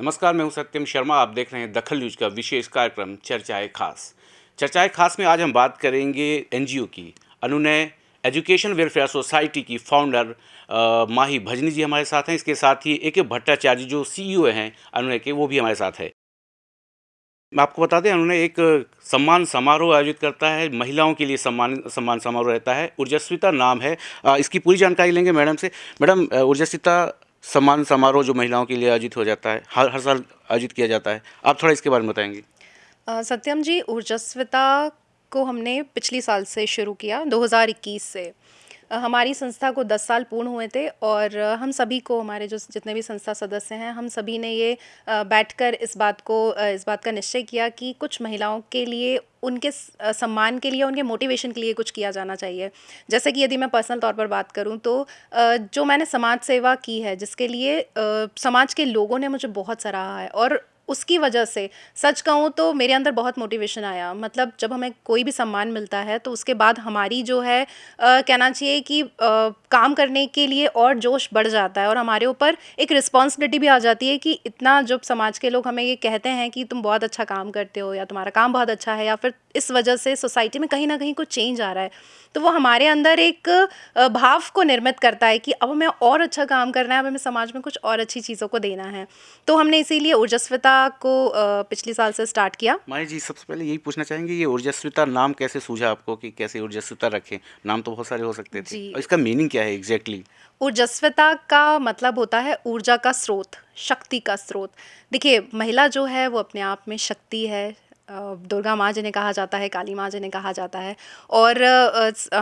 नमस्कार, मैं हूँ सत्यम शर्मा। आप देख रहे हैं दखल न्यूज़ का विशेष कार्यक्रम, चर्चाएँ खास। चर्चाएँ खास में आज हम बात करेंगे एनजीओ की। अनुनय, एजुकेशन वेलफेयर सोसाइटी की फाउंडर माही भजनी जी हमारे साथ हैं। इसके साथ ही ए के भट्टाचार्य जो सीईओ हैं अनुनय के, वो भी हमारे साथ है। मैं आपको बता दें उन्होंने एक सम्मान समारोह आयोजित करता है। महिलाओं के लिए सम्मान सम्मान समारोह रहता है। ऊर्जस्विता नाम है। इसकी पूरी जानकारी लेंगे मैडम से। मैडम ऊर्जस्विता सम्मान समारोह जो महिलाओं के लिए आयोजित हो जाता है, हर हर साल आयोजित किया जाता है। आप थोड़ा इसके बारे में बताएँगे। सत्यम जी, ऊर्जस्विता को हमने पिछली साल से शुरू किया 2021 से। हमारी संस्था को 10 साल पूर्ण हुए थे और हम सभी को, हमारे जो जितने भी संस्था सदस्य हैं, हम सभी ने ये बैठकर इस बात को इस बात का निश्चय किया कि कुछ महिलाओं के लिए उनके सम्मान के लिए, उनके मोटिवेशन के लिए कुछ किया जाना चाहिए। जैसे कि यदि मैं पर्सनल तौर पर बात करूँ तो जो मैंने समाज सेवा की है, जिसके लिए समाज के लोगों ने मुझे बहुत सराहा है और उसकी वजह से, सच कहूँ तो मेरे अंदर बहुत मोटिवेशन आया। मतलब जब हमें कोई भी सम्मान मिलता है तो उसके बाद हमारी जो है कहना चाहिए कि काम करने के लिए और जोश बढ़ जाता है और हमारे ऊपर एक रिस्पॉन्सिबिलिटी भी आ जाती है कि इतना जब समाज के लोग हमें ये कहते हैं कि तुम बहुत अच्छा काम करते हो या तुम्हारा काम बहुत अच्छा है या फिर इस वजह से सोसाइटी में कहीं ना कहीं कुछ चेंज आ रहा है तो वो हमारे अंदर एक भाव को निर्मित करता है कि अब हमें और अच्छा काम करना है अब हमें समाज में कुछ और अच्छी चीज़ों को देना है। तो हमने इसीलिए ऊर्जस्विता को पिछले साल से स्टार्ट किया। माई जी सबसे पहले यही पूछना चाहेंगे ये ऊर्जस्विता नाम कैसे सूझा आपको कि कैसे ऊर्जस्विता रखें? नाम तो बहुत सारे हो सकते थे। जी। और इसका मीनिंग क्या है? Exactly exactly. ऊर्जस्वता का मतलब होता है ऊर्जा का स्रोत, शक्ति का स्रोत देखिए, महिला जो है, वो अपने आप में शक्ति है दुर्गा माँ जिन्हें कहा जाता है, काली माँ जिन्हें कहा जाता है और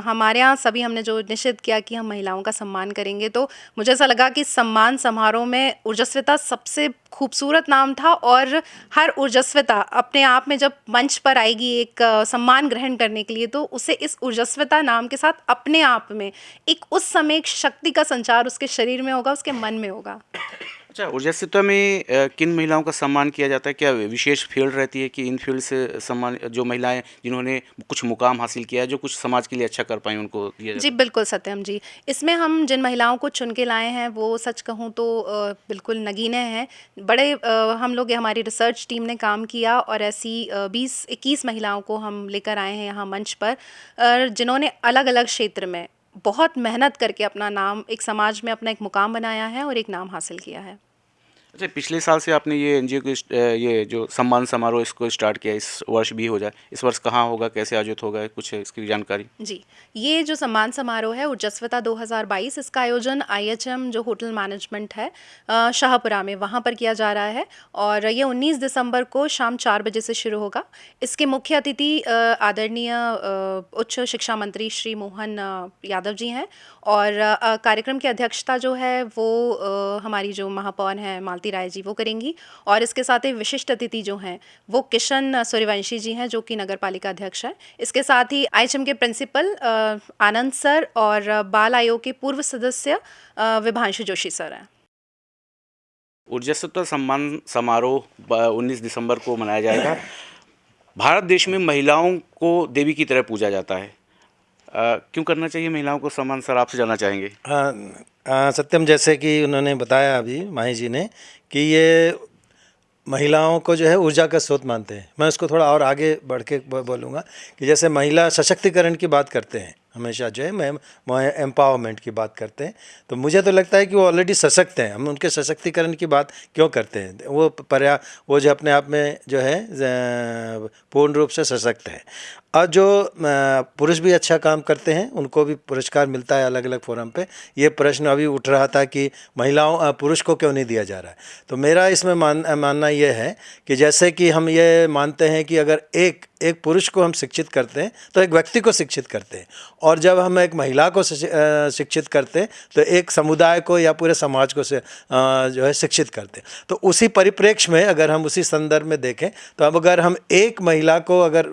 हमारे यहाँ सभी हमने जो निश्चित किया कि हम महिलाओं का सम्मान करेंगे तो मुझे ऐसा लगा कि सम्मान समारोह में ऊर्जस्विता सबसे खूबसूरत नाम था और हर ऊर्जस्विता अपने आप में जब मंच पर आएगी एक सम्मान ग्रहण करने के लिए तो उसे इस ऊर्जस्विता नाम के साथ अपने आप में एक उस समय एक शक्ति का संचार उसके शरीर में होगा, उसके मन में होगा। अच्छा ऊर्जासित्व में किन महिलाओं का सम्मान किया जाता है? क्या विशेष फ़ील्ड रहती है कि इन फ़ील्ड से सम्मान, जो महिलाएँ जिन्होंने कुछ मुकाम हासिल किया है, जो कुछ समाज के लिए अच्छा कर पाए उनको दिया जाता जी, बिल्कुल सत्यम जी। इसमें हम जिन महिलाओं को चुन के लाए हैं, वो सच कहूँ तो बिल्कुल नगीने हैं। बड़े हम लोग हमारी रिसर्च टीम ने काम किया और ऐसी बीस, इक्कीस महिलाओं को हम लेकर आए हैं यहाँ मंच पर। जिन्होंने अलग अलग क्षेत्र में बहुत मेहनत करके अपना नाम एक समाज में अपना एक मुकाम बनाया है और एक नाम हासिल किया है। अच्छा पिछले साल से आपने ये एनजीओ को ये जो सम्मान समारोह इसको स्टार्ट किया, इस वर्ष भी हो जाए, इस वर्ष कहाँ होगा, कैसे आयोजित होगा, कुछ इसकी जानकारी? जी, ये जो सम्मान समारोह है, उर्जस्वता 2022 इसका आयोजन आईएचएम, जो होटल मैनेजमेंट है शाहपुरा में, वहाँ पर किया जा रहा है और ये 19 दिसंबर को शाम चार बजे से शुरू होगा। इसके मुख्य अतिथि आदरणीय उच्च शिक्षा मंत्री श्री मोहन यादव जी हैं और कार्यक्रम की अध्यक्षता जो है, वो हमारी जो महापौर हैं मालती राय जी, वो करेंगी। और इसके साथ ही विशिष्ट अतिथि जो हैं, वो किशन सूर्यवंशी जी हैं, जो कि नगर पालिका अध्यक्ष हैं। इसके साथ ही आई के प्रिंसिपल आनंद सर और बाल आयोग के पूर्व सदस्य विभांशु जोशी सर हैं। ऊर्जस्वता सम्मान समारोह 19 दिसंबर को मनाया जाएगा। भारत देश में महिलाओं को देवी की तरह पूजा जाता है। क्यों करना चाहिए? महिलाओं को सम्मान सर आपसे जाना चाहेंगे। हाँ सत्यम, जैसे कि उन्होंने बताया अभी, माही जी ने, कि ये महिलाओं को जो है ऊर्जा का स्रोत मानते हैं। मैं उसको थोड़ा और आगे बढ़ के बोलूँगा कि जैसे महिला सशक्तिकरण की बात करते हैं हमेशा जो है, मैं एम्पावरमेंट की बात करते हैं। तो मुझे तो लगता है कि वो ऑलरेडी सशक्त हैं। हम उनके सशक्तिकरण की बात क्यों करते हैं? वो पर्या, वो जो अपने आप में जो है पूर्ण रूप से सशक्त है। और जो पुरुष भी अच्छा काम करते हैं, उनको भी पुरस्कार मिलता है अलग अलग फोरम पे। ये प्रश्न अभी उठ रहा था कि महिलाओं पुरुष को क्यों नहीं दिया जा रहा है? तो मेरा इसमें मान, मानना ये है कि जैसे कि हम ये मानते हैं कि अगर एक एक पुरुष को हम शिक्षित करते हैं तो एक व्यक्ति को शिक्षित करते हैं। और जब हम एक महिला को शिक्षित करते तो एक समुदाय को या पूरे समाज को से जो है शिक्षित करते तो उसी परिप्रेक्ष्य में अगर हम उसी संदर्भ में देखें तो अब अगर हम एक महिला को अगर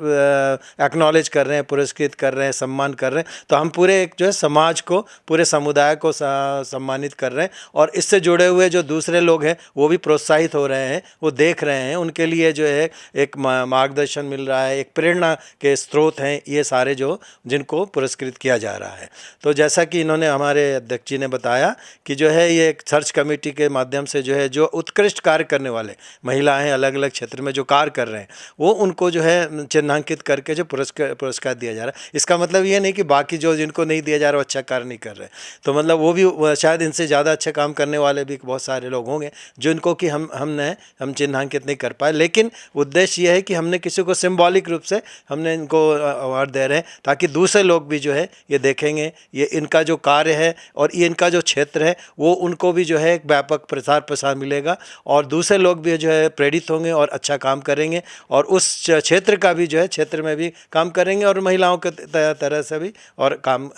एक्नॉलेज कर रहे हैं, पुरस्कृत कर रहे हैं, सम्मान कर रहे हैं तो हम पूरे एक जो है समाज को, पूरे समुदाय को सम्मानित कर रहे हैं और इससे जुड़े हुए जो दूसरे लोग हैं, वो भी प्रोत्साहित हो रहे हैं, वो देख रहे हैं, उनके लिए जो है एक मार्गदर्शन मिल रहा है, एक प्रेरणा के स्रोत हैं, ये सारे जो जिनको पुरस्कृत पुरस्कृत किया जा रहा है। तो जैसा कि इन्होंने हमारे अध्यक्ष जी ने बताया कि जो है ये एक सर्च कमेटी के माध्यम से जो है जो उत्कृष्ट कार्य करने वाले महिलाएँ अलग अलग क्षेत्र में जो कार्य कर रहे हैं, वो उनको जो है चिन्हांकित करके जो पुरस्कार पुरस्कार दिया जा रहा है। इसका मतलब ये नहीं कि बाकी जो जिनको नहीं दिया जा रहा अच्छा कार्य नहीं कर रहे। तो मतलब वो भी शायद इनसे ज़्यादा अच्छा काम करने वाले भी बहुत सारे लोग होंगे, जिनको कि हम हमने हम चिन्हांकित नहीं कर पाए। लेकिन उद्देश्य ये है कि हमने किसी को सिम्बॉलिक रूप से हमने इनको अवार्ड दे रहे हैं, ताकि दूसरे लोग भी जो है ये देखेंगे ये इनका जो कार्य है और ये इनका जो क्षेत्र है वो उनको भी जो है एक व्यापक प्रसार प्रसार मिलेगा और दूसरे लोग भी जो है प्रेरित होंगे और अच्छा काम करेंगे और उस क्षेत्र का भी जो है क्षेत्र में भी काम करेंगे और महिलाओं के तरह से भी और काम आ,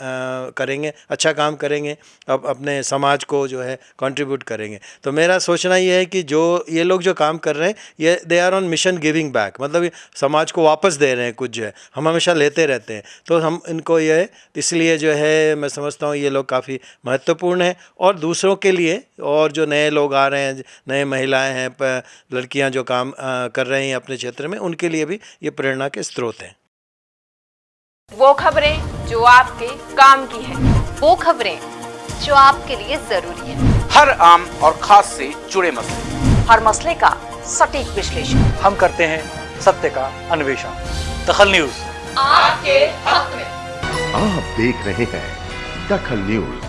करेंगे अच्छा काम करेंगे अब अपने समाज को जो है कंट्रीब्यूट करेंगे। तो मेरा सोचना ये है कि जो ये लोग जो काम कर रहे हैं ये they are on mission giving back मतलब समाज को वापस दे रहे हैं कुछ जो है हम हमेशा लेते रहते हैं। तो हम इनको ये इसलिए जो है मैं समझता हूँ ये लोग काफ़ी महत्वपूर्ण है। और दूसरों के लिए और जो नए लोग आ रहे हैं नए महिलाएँ हैं लड़कियाँ जो काम कर रही हैं अपने क्षेत्र में उनके लिए भी ये प्रेरणा के स्रोत हैं। वो खबरें जो आपके काम की है। वो खबरें जो आपके लिए ज़रूरी है। हर आम और खास से जुड़े मसले। हर मसले का सटीक विश्लेषण। हम करते हैं सत्य का अन्वेषण। दखल न्यूज़। आपके हक में। आप देख रहे हैं दखल न्यूज़।